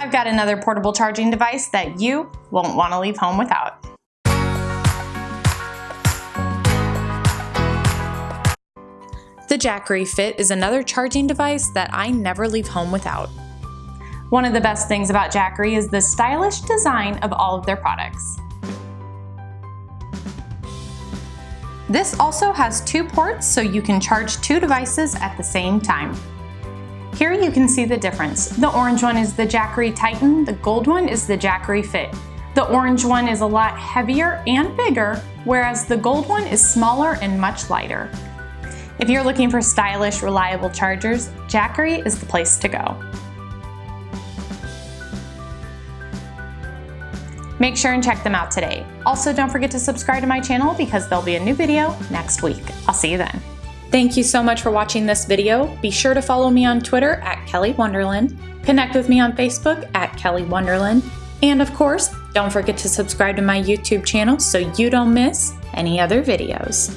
I've got another portable charging device that you won't want to leave home without. The Jackery Fit is another charging device that I never leave home without. One of the best things about Jackery is the stylish design of all of their products. This also has two ports so you can charge two devices at the same time. Here you can see the difference. The orange one is the Jackery Titan, the gold one is the Jackery Fit. The orange one is a lot heavier and bigger, whereas the gold one is smaller and much lighter. If you're looking for stylish, reliable chargers, Jackery is the place to go. Make sure and check them out today. Also, don't forget to subscribe to my channel because there'll be a new video next week. I'll see you then. Thank you so much for watching this video. Be sure to follow me on Twitter at Kelly Wonderland, connect with me on Facebook at Kelly Wonderland, and of course, don't forget to subscribe to my YouTube channel so you don't miss any other videos.